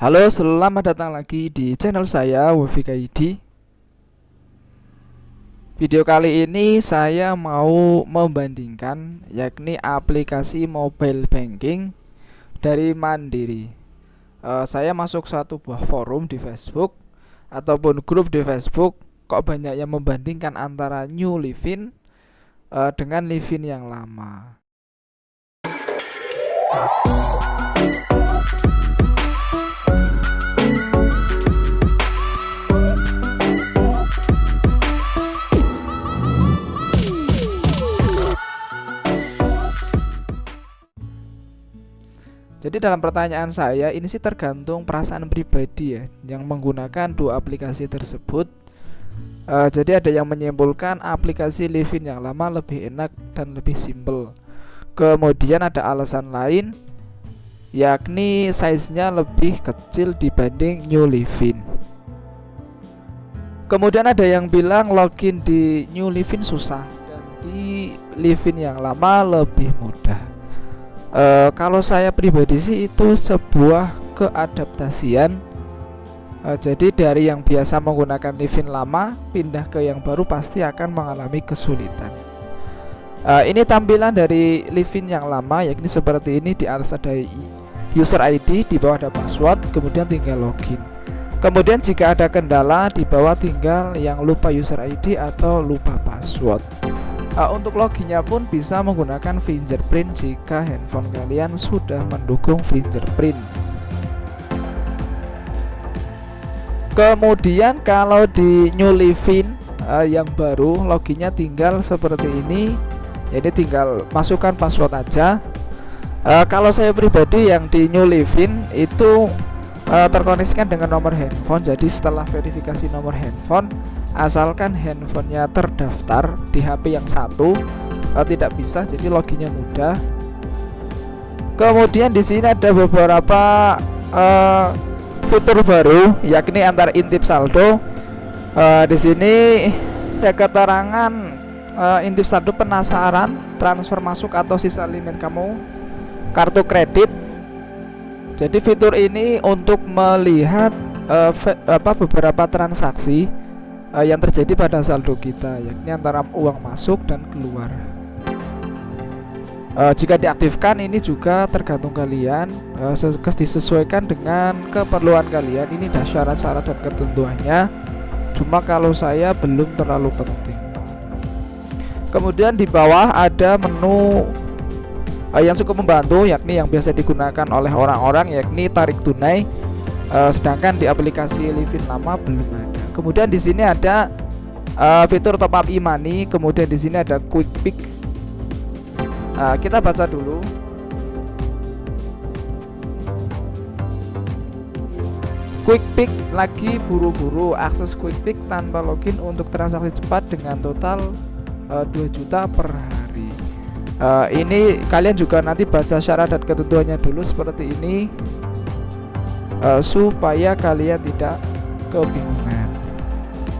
Halo, selamat datang lagi di channel saya WFKID. Video kali ini saya mau membandingkan yakni aplikasi mobile banking dari Mandiri. Uh, saya masuk satu buah forum di Facebook ataupun grup di Facebook kok banyak yang membandingkan antara New Livin uh, dengan Livin yang lama. Jadi dalam pertanyaan saya ini sih tergantung perasaan pribadi ya yang menggunakan dua aplikasi tersebut. Uh, jadi ada yang menyimpulkan aplikasi Livin yang lama lebih enak dan lebih simple. Kemudian ada alasan lain yakni size-nya lebih kecil dibanding New Livin. Kemudian ada yang bilang login di New Livin susah dan di Livin yang lama lebih mudah uh, kalau saya pribadi sih itu sebuah keadaptasian. Uh, jadi dari yang biasa menggunakan Livin lama pindah ke yang baru pasti akan mengalami kesulitan. Uh, ini tampilan dari Livin yang lama yakni seperti ini di atas ada user ID di bawah ada password kemudian tinggal login. Kemudian jika ada kendala di bawah tinggal yang lupa user ID atau lupa password uh, untuk loginnya pun bisa menggunakan fingerprint jika handphone kalian sudah mendukung fingerprint. Kemudian kalau di New Livin uh, yang baru loginnya tinggal seperti ini. Jadi tinggal masukkan password aja. Uh, kalau saya pribadi yang di New Livin itu uh, terkoneksikan dengan nomor handphone. Jadi setelah verifikasi nomor handphone asalkan handphonenya terdaftar di HP yang satu uh, tidak bisa jadi loginnya mudah. Kemudian di sini ada beberapa uh, fitur baru yakni antar intip saldo. Uh, di sini ada keterangan uh, intip saldo penasaran transfer masuk atau sisa limit kamu kartu kredit jadi fitur ini untuk melihat uh, apa beberapa transaksi uh, yang terjadi pada saldo kita yakni antara uang masuk dan keluar. Uh, jika diaktifkan ini juga tergantung kalian uh, disesuaikan dengan keperluan kalian. Ini dah syarat-syarat dan ketentuannya. Cuma kalau saya belum terlalu penting. Kemudian di bawah ada menu uh, yang cukup membantu yakni yang biasa digunakan oleh orang-orang yakni tarik tunai uh, sedangkan di aplikasi Livin lama belum ada Kemudian di sini ada uh, fitur top up e-money, kemudian di sini ada quick pick. Uh, kita baca dulu. Quick pick lagi buru-buru akses quick pick tanpa login untuk transaksi cepat dengan total uh, 2 juta per hari. Uh, ini kalian juga nanti baca syarat dan ketentuannya dulu seperti ini. Uh, supaya kalian tidak kebingungan.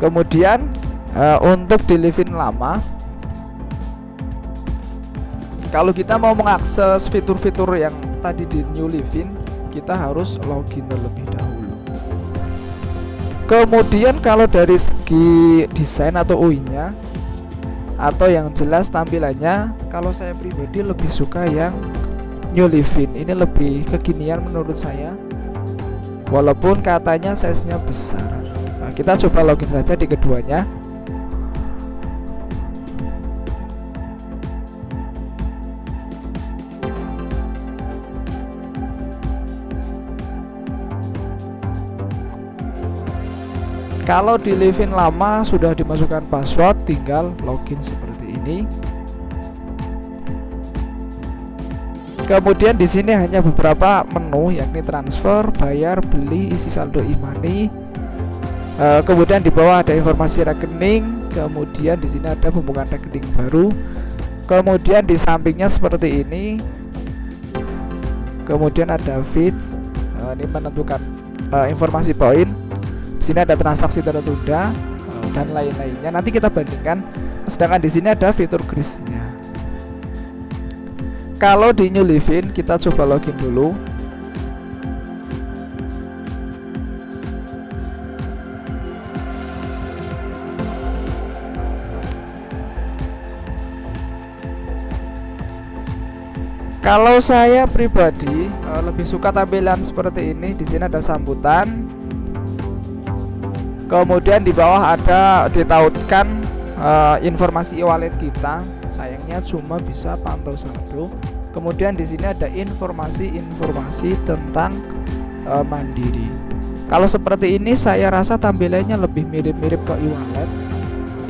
Kemudian uh, untuk di Livin lama kalau kita mau mengakses fitur-fitur yang tadi di New Livin kita harus login terlebih dahulu. Kemudian kalau dari segi desain atau UI nya atau yang jelas tampilannya kalau saya pribadi lebih suka yang New Livin ini lebih kekinian menurut saya. Walaupun katanya size nya besar. Nah, kita coba login saja di keduanya. Kalau di Livin lama sudah dimasukkan password, tinggal login seperti ini. Kemudian di sini hanya beberapa menu yakni transfer, bayar, beli, isi saldo e-money, Uh, kemudian di bawah ada informasi rekening, kemudian di sini ada pembukaan rekening baru. Kemudian di sampingnya seperti ini. Kemudian ada feeds, uh, ini menentukan uh, informasi poin di sini ada transaksi tertunda eh, dan lain-lainnya. Nanti kita bandingkan. Sedangkan di sini ada fitur grisnya kalau di New Living kita coba login dulu. Kalau saya pribadi eh, lebih suka tampilan seperti ini. Di sini ada sambutan. Kemudian di bawah ada ditautkan uh, informasi e-wallet kita. Sayangnya cuma bisa pantau saldo. Kemudian di sini ada informasi-informasi tentang uh, Mandiri. Kalau seperti ini saya rasa tampilannya lebih mirip-mirip ke e-wallet.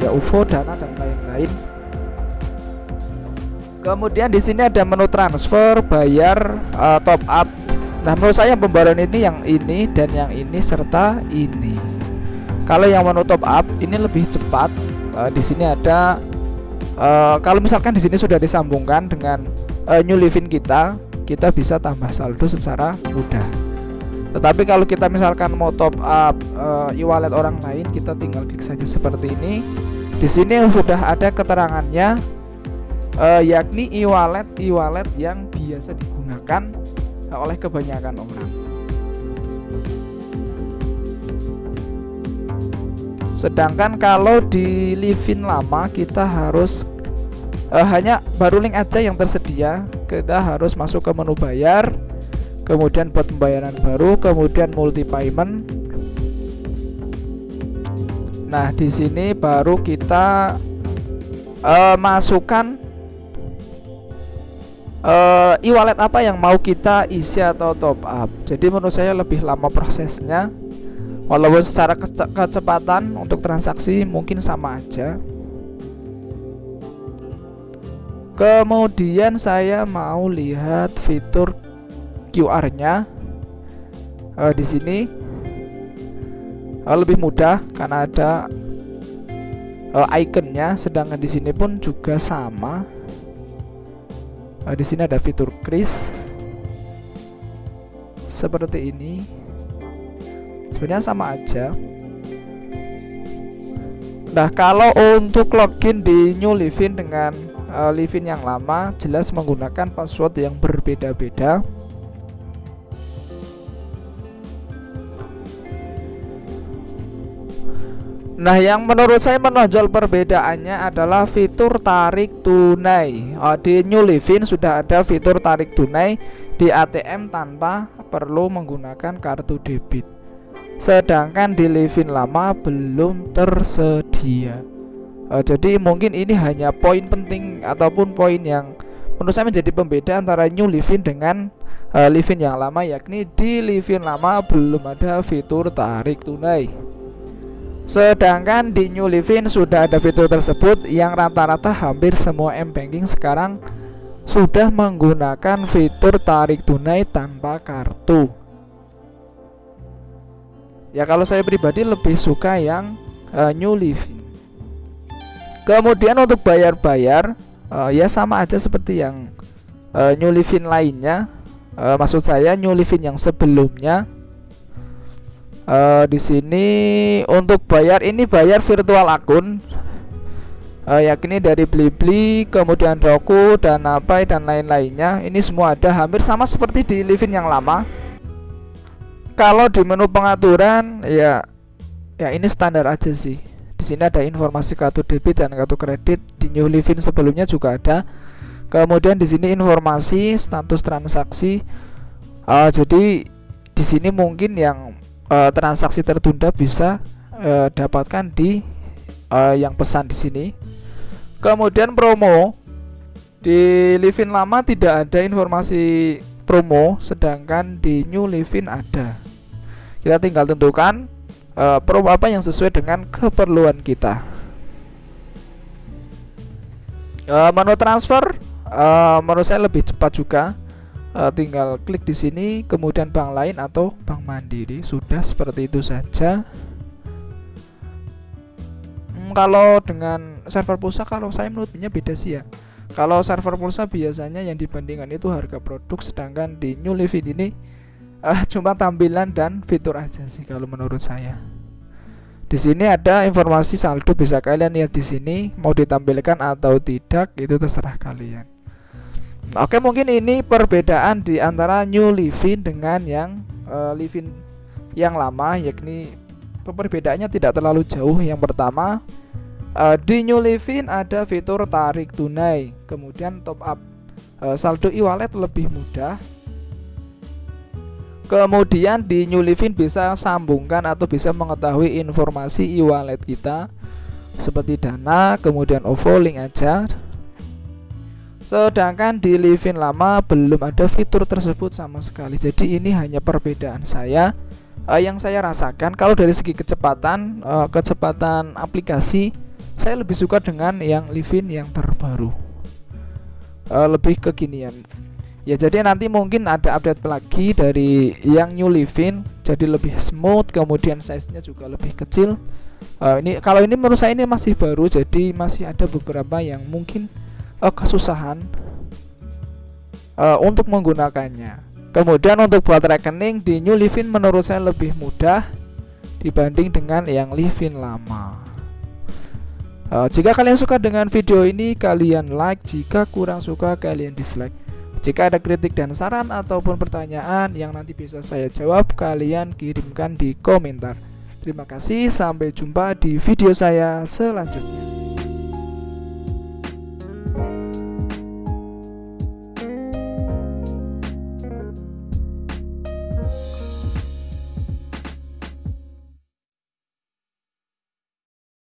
Ya UFO, Dana dan lain-lain Kemudian di sini ada menu transfer, bayar, uh, top up. Nah, menurut saya pembayaran ini yang ini dan yang ini serta ini. Kalau yang menu top up ini lebih cepat. Uh, di sini ada uh, kalau misalkan di sini sudah disambungkan dengan uh, New Livin kita, kita bisa tambah saldo secara mudah. Tetapi kalau kita misalkan mau top up uh, e-wallet orang lain, kita tinggal klik saja seperti ini. Di sini sudah ada keterangannya uh, yakni e-wallet e-wallet yang biasa digunakan oleh kebanyakan orang. Sedangkan kalau di Livin lama kita harus uh, hanya baru link aja yang tersedia. Kita harus masuk ke menu bayar, kemudian buat pembayaran baru, kemudian multi payment. Nah, di sini baru kita uh, masukkan uh, e-wallet apa yang mau kita isi atau top up. Jadi menurut saya lebih lama prosesnya. Walaupun secara kece kecepatan untuk transaksi mungkin sama aja. Kemudian saya mau lihat fitur QR-nya. Uh, di sini. Uh, lebih mudah karena ada uh, ikonnya, sedangkan di sini pun juga sama. Uh, di sini ada fitur kris seperti ini sebenarnya sama aja nah kalau untuk login di new living dengan uh, living yang lama jelas menggunakan password yang berbeda-beda Nah, yang menurut saya menonjol perbedaannya adalah fitur tarik tunai. Oh, di New Livin sudah ada fitur tarik tunai di ATM tanpa perlu menggunakan kartu debit. Sedangkan di Livin lama belum tersedia. Oh, jadi mungkin ini hanya poin penting ataupun poin yang menurut saya menjadi pembeda antara New Livin dengan uh, Livin yang lama yakni di Livin lama belum ada fitur tarik tunai. Sedangkan di New Living sudah ada fitur tersebut yang rata-rata hampir semua M-Banking sekarang sudah menggunakan fitur tarik tunai tanpa kartu. Ya kalau saya pribadi lebih suka yang uh, New Living. Kemudian untuk bayar-bayar uh, ya sama aja seperti yang uh, New Living lainnya. Uh, maksud saya New Living yang sebelumnya uh, di sini untuk bayar ini bayar virtual akun uh, yakni dari Blibli kemudian Roku dan apa dan lain-lainnya ini semua ada hampir sama seperti di Livin yang lama kalau di menu pengaturan ya ya ini standar aja sih. Di sini ada informasi kartu debit dan kartu kredit. Di New Livin sebelumnya juga ada. Kemudian di sini informasi status transaksi. Uh, jadi di sini mungkin yang uh, transaksi tertunda bisa uh, dapatkan di uh, yang pesan di sini. Kemudian promo. Di Livin lama tidak ada informasi promo, sedangkan di New Livin ada. Kita tinggal tentukan uh, promo apa yang sesuai dengan keperluan kita. Uh, menu transfer uh, menurut saya lebih cepat juga. Uh, tinggal klik di sini kemudian bank lain atau bank mandiri. Sudah seperti itu saja. Hmm, kalau dengan server pulsa kalau saya menurutnya beda sih ya. Kalau server pulsa biasanya yang dibandingkan itu harga produk sedangkan di New Living ini uh, cuma tampilan dan fitur aja sih kalau menurut saya. Di sini ada informasi saldo bisa kalian lihat di sini mau ditampilkan atau tidak itu terserah kalian. Oke mungkin ini perbedaan di antara New Living dengan yang uh, Living yang lama yakni perbedaannya tidak terlalu jauh. Yang pertama uh, di New Living ada fitur tarik tunai kemudian top up. Uh, saldo e-wallet lebih mudah kemudian di New Livin bisa sambungkan atau bisa mengetahui informasi e-wallet kita seperti dana kemudian OVO link aja. Sedangkan di Livin lama belum ada fitur tersebut sama sekali. Jadi ini hanya perbedaan saya. Uh, yang saya rasakan kalau dari segi kecepatan uh, kecepatan aplikasi saya lebih suka dengan yang Livin yang terbaru. Uh, lebih kekinian ya jadi nanti mungkin ada update lagi dari yang New Living jadi lebih smooth kemudian size nya juga lebih kecil. Uh, ini kalau ini menurut saya ini masih baru jadi masih ada beberapa yang mungkin uh, kesusahan uh, untuk menggunakannya. Kemudian untuk buat rekening di New Living menurut saya lebih mudah dibanding dengan yang Living lama. Uh, jika kalian suka dengan video ini kalian like. Jika kurang suka kalian dislike jika ada kritik dan saran ataupun pertanyaan yang nanti bisa saya jawab, kalian kirimkan di komentar. Terima kasih, sampai jumpa di video saya selanjutnya.